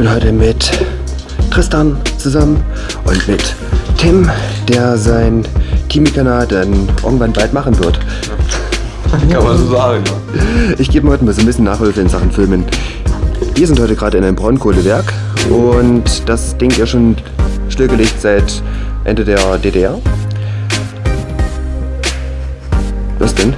bin heute mit Tristan zusammen und mit Tim, der sein Teamkanal dann irgendwann bald machen wird. Kann man so sagen. Ich gebe heute mal so ein bisschen Nachhilfe in Sachen Filmen. Wir sind heute gerade in einem Braunkohlewerk und das Ding ja schon stillgelegt seit Ende der DDR. Was denn?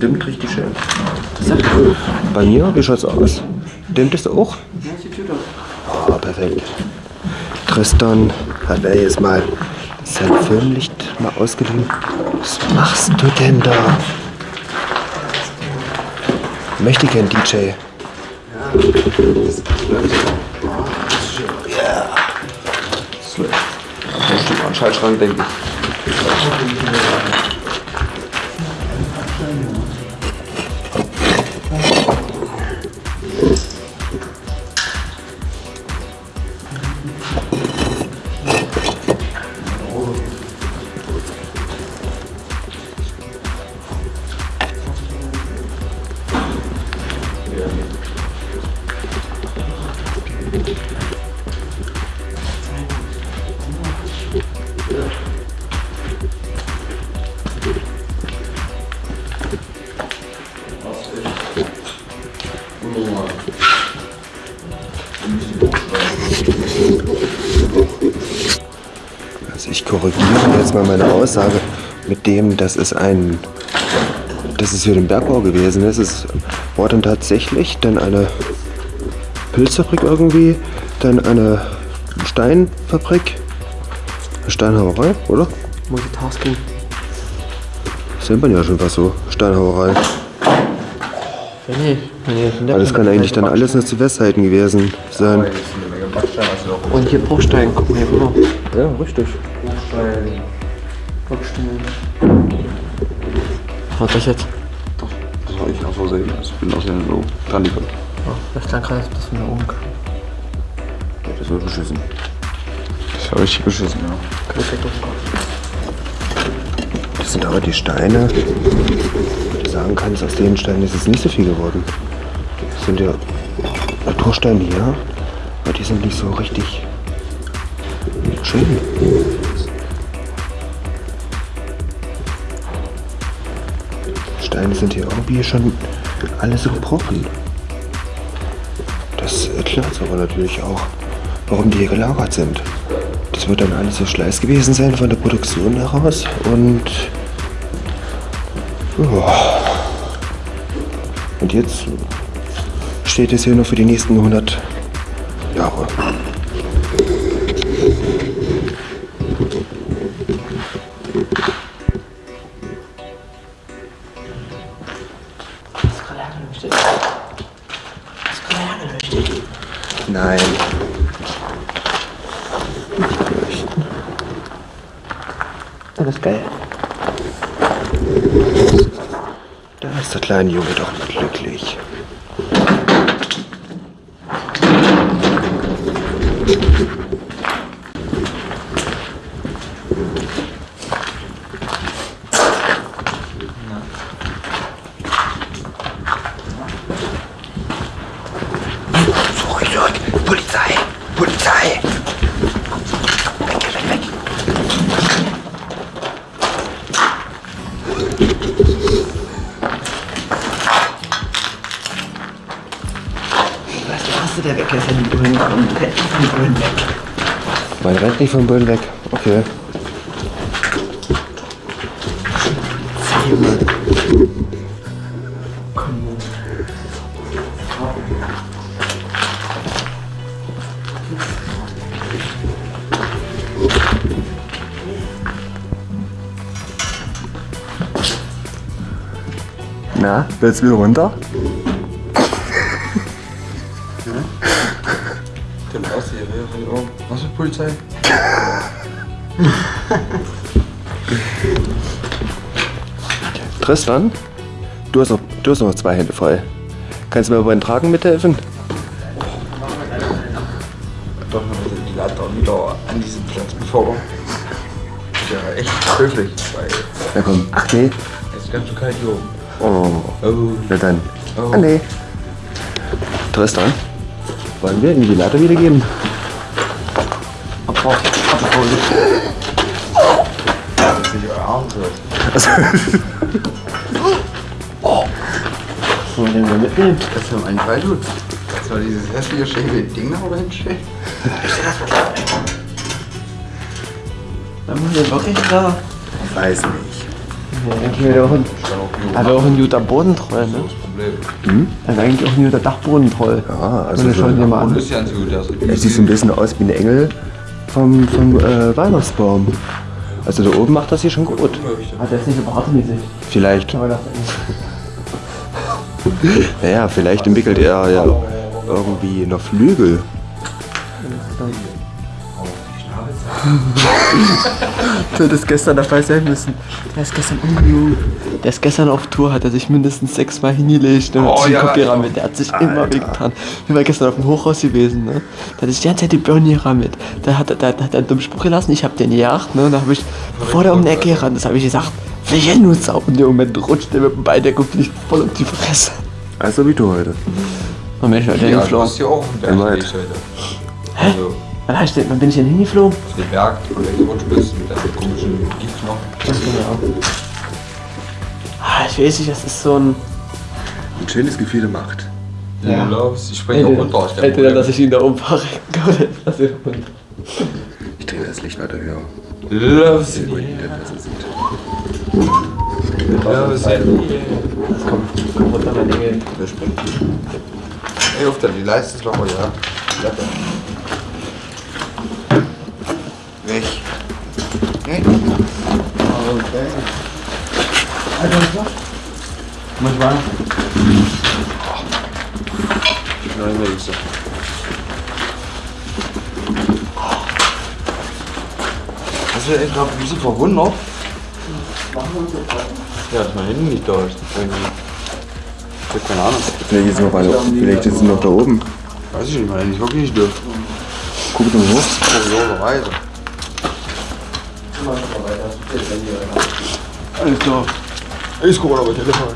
Dimmt richtig schön. Bei mir, wie schaut's aus? Dimmt es auch? Ja, Oh, perfekt. Tristan hat er jetzt mal sein Filmlicht mal ausgeliehen. Was machst du denn da? Möchte gern DJ. Ja. Den Schaltschrank, denke ich. Also ich korrigiere jetzt mal meine Aussage mit dem, dass es ein, dass es für den Bergbau gewesen ist. Es war dann tatsächlich dann eine Pilzfabrik irgendwie, dann eine Steinfabrik, eine Steinhauerei, oder? Multitasking. Sieht man ja schon was so, Steinhauerei. Nee, nee, nee, Aber das kann eigentlich dann alles nur zu Westseiten gewesen sein. Und hier Bruchstein, guck mal hier rüber. Ja, richtig. Bruchstein. Bruchstein. Was das jetzt? Das war ich aus Versehen. Ich bin aus dem so dran gekommen. Das klang gerade, als ob das von da oben. Das war beschissen. Das war richtig beschissen, ja. Das sind aber die Steine, du sagen kannst, aus den Steinen ist es nicht so viel geworden. Das sind ja Natursteine hier, aber die sind nicht so richtig schön. Steine sind hier irgendwie schon alle so gebrochen. Das erklärt aber natürlich auch, warum die hier gelagert sind. Das wird dann alles so Schleiß gewesen sein von der Produktion heraus und ja. Und jetzt steht es hier nur für die nächsten 100 Jahre. Nein. Ist geil. Da ist der kleine Junge doch nicht glücklich. Zurück, nicht vom Bullen weg. Okay. Na, willst du wieder runter? Der Aussehen, ja. Was für Polizei? Tristan, du hast, noch, du hast noch zwei Hände frei. Kannst du mir beim Tragen mithelfen? Doch, die Leiter wieder an diesen Platz befördern. Ist ja echt höflich, weil Na komm. Ach nee. es ist ganz schön kalt hier oben. Oh, Oh. na dann. Oh. Ah nee. Tristan, wollen wir ihm die Leiter wiedergeben? Abfahrt. Das ist nicht euer Arm so. Also, Wollen wir den mal mitnehmen? Das haben eigentlich weil tut. Das war dieses hässliche schäbige Ding da, wo dahin steht. Dann machen wir wirklich da. weiß nicht. Ja, eigentlich wäre der auch ein, aber auch ein guter Bodentroll, ne? Das Problem. Also eigentlich auch ein guter Dachbodentroll. Ja, also das so- mal Und an. ist ja so gut, also Er sieht so ein bisschen aus wie ein Engel vom, vom äh, Weihnachtsbaum. Also da oben macht das hier schon gut. Der ist nicht so bartmäßig. Vielleicht, das naja, vielleicht entwickelt er ja irgendwie noch Flügel. Du hättest gestern dabei sein müssen. Der ist gestern umgelogen. Der ist gestern auf Tour, hat er sich mindestens sechsmal hingelegt und Oh, ja, ja. mit. Der hat sich immer wehgetan. Wir waren gestern auf dem Hochhaus gewesen, ne? Da hat sich die ganze Zeit die Birnierer mit. Da hat, er- da, da hat er einen dummen Spruch gelassen, ich hab den gejagt, ne? Da hab ich, bevor der um die Ecke gerannt ist, habe ich gesagt, wer hier nur Sau? Und im Moment rutscht der mit dem Bein, und fliegt voll um die Fresse. Also wie du heute. Oh Mensch, Alter, Ja, du hast hier auch gelegt heute. Also, Wann, hast du- wann bin ich denn hingeflogen? auf den Berg, wo du gerutscht bist mit deinem komischen Giftknochen. Ah, ich weiß nicht, das ist so ein. Ein schönes Gefühl der Macht. Ja. Loves, ich springe auch runter aus der Entweder, dass ich ihn da umfahre oder dass ich runter. Ich drehe das Licht weiter höher. Die der besser sieht. Loves, Das kommt, kommt runter, mein Engel. Der springt. Ey, auf der, die Leiste ist locker, ja. Klappe. Weg. Weg. Manchmal. Nein, wer ist Hast du echt gerade ein bisschen verwundert? Ja, dass mein Handy nicht da ist. Irgendwie. Ich hab keine Ahnung. Vielleicht ist es noch, weiter, vielleicht ist es noch da oben. Weiß ich nicht, mein Handy ist wirklich nicht da. Guck doch hoch. Kurioserweise. Alles klar. Telefon.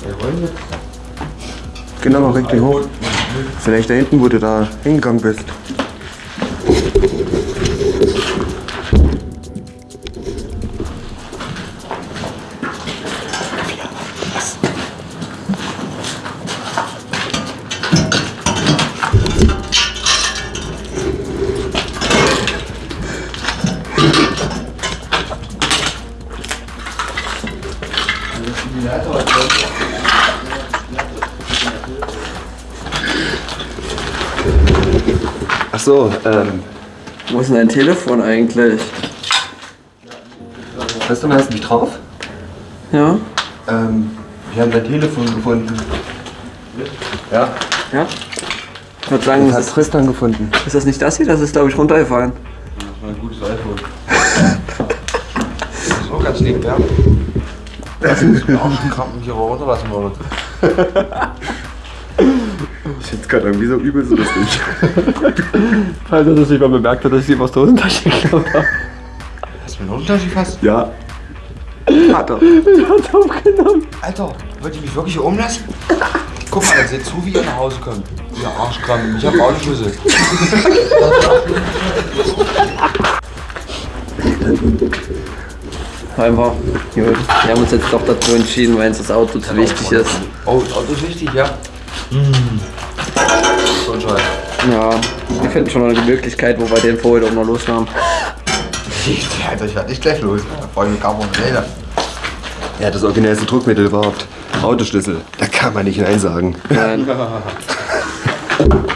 Wir wollen jetzt. Genau, mal richtig hoch. Vielleicht da hinten, wo du da hingegangen bist. So, ähm, Wo ist denn dein Telefon eigentlich? weißt du, hast du mich drauf? Ja? Ähm, wir haben dein Telefon gefunden. Ja, Ja? Ich würde sagen, das hat ist, Tristan gefunden. ist das nicht das hier? Das ist, glaube ich, runtergefallen. Das war ein gutes iPhone. das ist auch ganz lieb, ja. Das ist auch Krampen hier runterlassen wollen. Ich finde gerade irgendwie so übel so lustig. Falls er das nicht mal bemerkt hat, dass ich die aus der Hosentasche geklaut habe. Hast du mir einen Unterschied fast? Ja. Hat er. Ich hab's aufgenommen. Alter, wollt ihr mich wirklich hier umlassen? Guck mal, seht zu, wie ihr nach Hause kommt. Ihr Arschkrampen, ich hab Autoschlüssel. Einfach, gut. Wir haben uns jetzt doch dazu entschieden, weil uns das Auto zu wichtig ist. Oh, das Auto ist wichtig, ja? So ein Scheiß. Ja, wir finden schon eine Möglichkeit, wo wir den vorher doch mal losnahmen. Alter, ich werd nicht gleich los. Mich gar nicht mehr. Ja, das originellste Druckmittel überhaupt. Autoschlüssel. Da Kann man nicht Nein sagen. Nein.